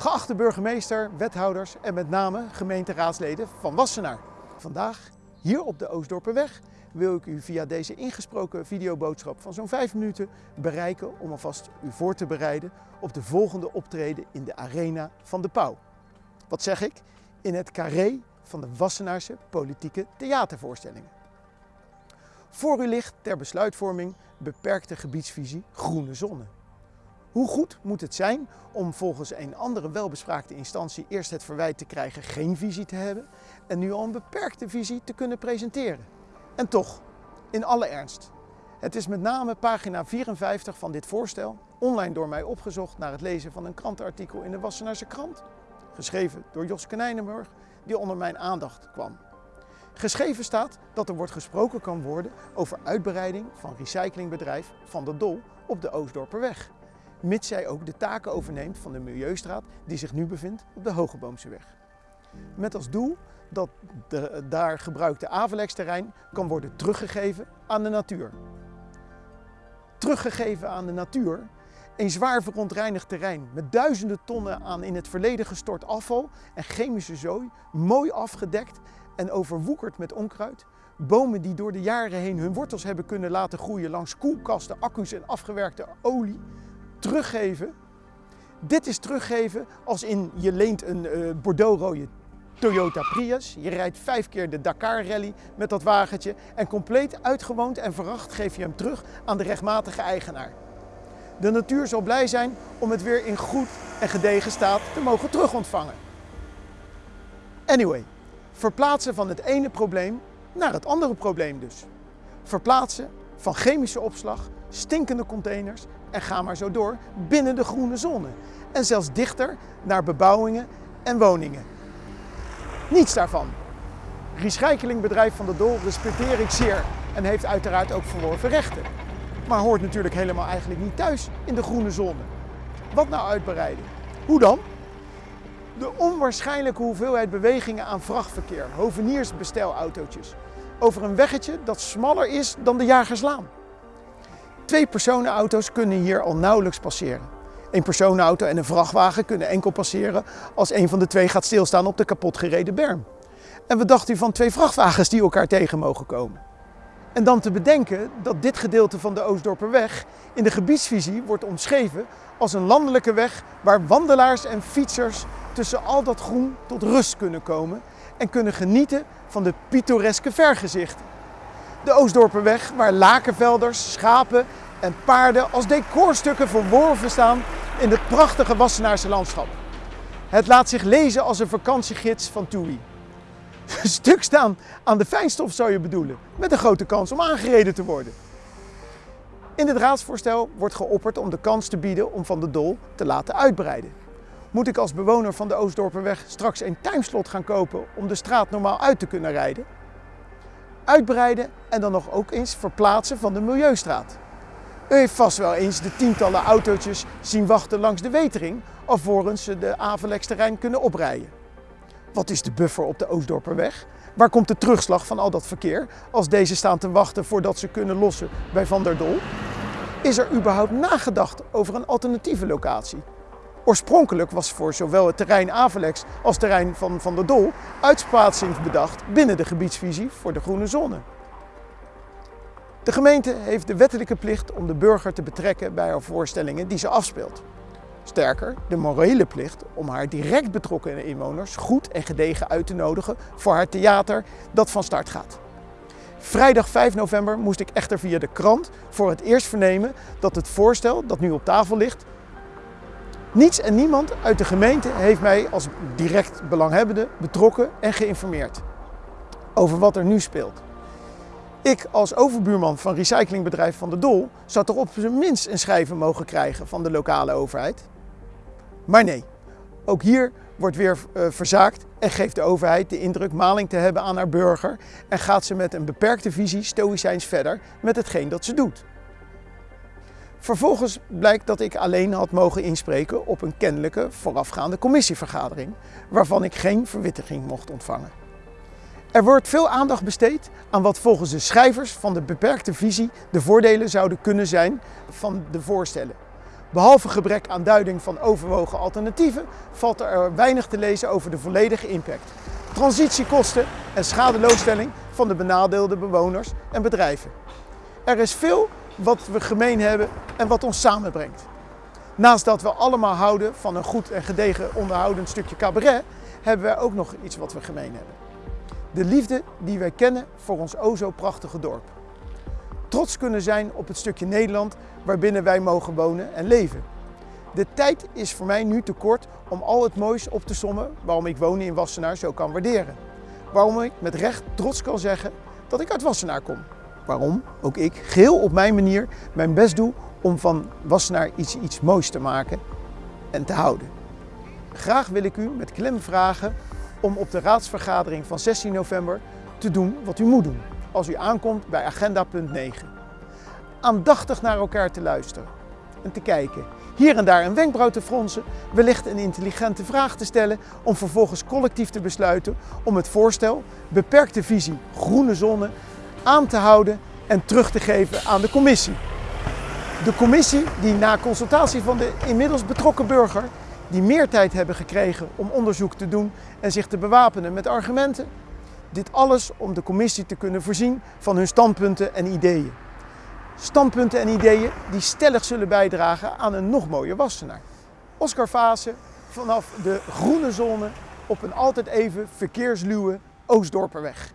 Geachte burgemeester, wethouders en met name gemeenteraadsleden van Wassenaar. Vandaag, hier op de Oostdorperweg, wil ik u via deze ingesproken videoboodschap van zo'n 5 minuten bereiken om alvast u voor te bereiden op de volgende optreden in de arena van de Pauw. Wat zeg ik? In het carré van de Wassenaarse politieke theatervoorstellingen. Voor u ligt ter besluitvorming beperkte gebiedsvisie Groene Zonne. Hoe goed moet het zijn om volgens een andere welbespraakte instantie eerst het verwijt te krijgen geen visie te hebben en nu al een beperkte visie te kunnen presenteren? En toch, in alle ernst. Het is met name pagina 54 van dit voorstel, online door mij opgezocht naar het lezen van een krantenartikel in de Wassenaarse krant, geschreven door Jos Konijnenburg, die onder mijn aandacht kwam. Geschreven staat dat er wordt gesproken kan worden over uitbreiding van recyclingbedrijf Van der Dol op de Oostdorperweg. Mits zij ook de taken overneemt van de Milieustraat die zich nu bevindt op de Hogeboomseweg. Met als doel dat de daar gebruikte Avelex-terrein kan worden teruggegeven aan de natuur. Teruggegeven aan de natuur, een zwaar verontreinigd terrein met duizenden tonnen aan in het verleden gestort afval en chemische zooi, mooi afgedekt en overwoekerd met onkruid. Bomen die door de jaren heen hun wortels hebben kunnen laten groeien langs koelkasten, accu's en afgewerkte olie. Teruggeven. Dit is teruggeven als in je leent een uh, Bordeaux-rode Toyota Prius. Je rijdt vijf keer de Dakar Rally met dat wagentje en compleet uitgewoond en veracht geef je hem terug aan de rechtmatige eigenaar. De natuur zal blij zijn om het weer in goed en gedegen staat te mogen terugontvangen. Anyway, verplaatsen van het ene probleem naar het andere probleem dus. Verplaatsen van chemische opslag, stinkende containers en ga maar zo door binnen de groene zone. En zelfs dichter naar bebouwingen en woningen. Niets daarvan. Recyclingbedrijf Van de Dol respecteer ik zeer en heeft uiteraard ook verworven rechten. Maar hoort natuurlijk helemaal eigenlijk niet thuis in de groene zone. Wat nou uitbreiden? Hoe dan? De onwaarschijnlijke hoeveelheid bewegingen aan vrachtverkeer, hoveniersbestelautootjes, over een weggetje dat smaller is dan de Jagerslaan. Twee personenauto's kunnen hier al nauwelijks passeren. Een personenauto en een vrachtwagen kunnen enkel passeren als een van de twee gaat stilstaan op de kapotgereden berm. En wat dacht u van twee vrachtwagens die elkaar tegen mogen komen? En dan te bedenken dat dit gedeelte van de Oostdorperweg in de gebiedsvisie wordt omschreven als een landelijke weg waar wandelaars en fietsers tussen al dat groen tot rust kunnen komen en kunnen genieten van de pittoreske vergezichten. De Oostdorperweg waar lakenvelders, schapen en paarden als decorstukken verworven staan in het prachtige Wassenaarse landschap. Het laat zich lezen als een vakantiegids van TUI. Stuk staan aan de fijnstof zou je bedoelen, met een grote kans om aangereden te worden. In dit raadsvoorstel wordt geopperd om de kans te bieden om Van de Dol te laten uitbreiden. Moet ik als bewoner van de Oostdorperweg straks een timeslot gaan kopen om de straat normaal uit te kunnen rijden? Uitbreiden en dan nog ook eens verplaatsen van de Milieustraat. U heeft vast wel eens de tientallen autootjes zien wachten langs de wetering alvorens ze de Avelex-terrein kunnen oprijden. Wat is de buffer op de Oostdorperweg? Waar komt de terugslag van al dat verkeer als deze staan te wachten voordat ze kunnen lossen bij Van der Dol? Is er überhaupt nagedacht over een alternatieve locatie? Oorspronkelijk was voor zowel het terrein Avelex als het terrein van Van der Dol uitsplaatsing bedacht binnen de gebiedsvisie voor de groene zone. De gemeente heeft de wettelijke plicht om de burger te betrekken bij haar voorstellingen die ze afspeelt. Sterker, de morele plicht om haar direct betrokken inwoners goed en gedegen uit te nodigen voor haar theater dat van start gaat. Vrijdag 5 november moest ik echter via de krant voor het eerst vernemen dat het voorstel dat nu op tafel ligt, niets en niemand uit de gemeente heeft mij als direct belanghebbende betrokken en geïnformeerd over wat er nu speelt. Ik als overbuurman van recyclingbedrijf Van de Dol zou toch op zijn minst een schrijven mogen krijgen van de lokale overheid. Maar nee, ook hier wordt weer uh, verzaakt en geeft de overheid de indruk maling te hebben aan haar burger en gaat ze met een beperkte visie stoïcijns verder met hetgeen dat ze doet. Vervolgens blijkt dat ik alleen had mogen inspreken op een kennelijke voorafgaande commissievergadering, waarvan ik geen verwittiging mocht ontvangen. Er wordt veel aandacht besteed aan wat volgens de schrijvers van de beperkte visie de voordelen zouden kunnen zijn van de voorstellen. Behalve gebrek aan duiding van overwogen alternatieven valt er weinig te lezen over de volledige impact, transitiekosten en schadeloosstelling van de benadeelde bewoners en bedrijven. Er is veel wat we gemeen hebben en wat ons samenbrengt. Naast dat we allemaal houden van een goed en gedegen onderhoudend stukje cabaret, hebben wij ook nog iets wat we gemeen hebben. De liefde die wij kennen voor ons o zo prachtige dorp. Trots kunnen zijn op het stukje Nederland waarbinnen wij mogen wonen en leven. De tijd is voor mij nu te kort om al het moois op te sommen waarom ik wonen in Wassenaar zo kan waarderen. Waarom ik met recht trots kan zeggen dat ik uit Wassenaar kom. Waarom ook ik, geheel op mijn manier, mijn best doe om van Wassenaar iets, iets moois te maken en te houden. Graag wil ik u met klem vragen om op de raadsvergadering van 16 november te doen wat u moet doen als u aankomt bij agenda punt 9. Aandachtig naar elkaar te luisteren en te kijken. Hier en daar een wenkbrauw te fronsen, wellicht een intelligente vraag te stellen om vervolgens collectief te besluiten om het voorstel beperkte visie groene zone aan te houden en terug te geven aan de commissie. De commissie die na consultatie van de inmiddels betrokken burger, die meer tijd hebben gekregen om onderzoek te doen en zich te bewapenen met argumenten, dit alles om de commissie te kunnen voorzien van hun standpunten en ideeën. Standpunten en ideeën die stellig zullen bijdragen aan een nog mooier Wassenaar. Oscar Vase vanaf de groene zone op een altijd even verkeersluwe Oostdorperweg.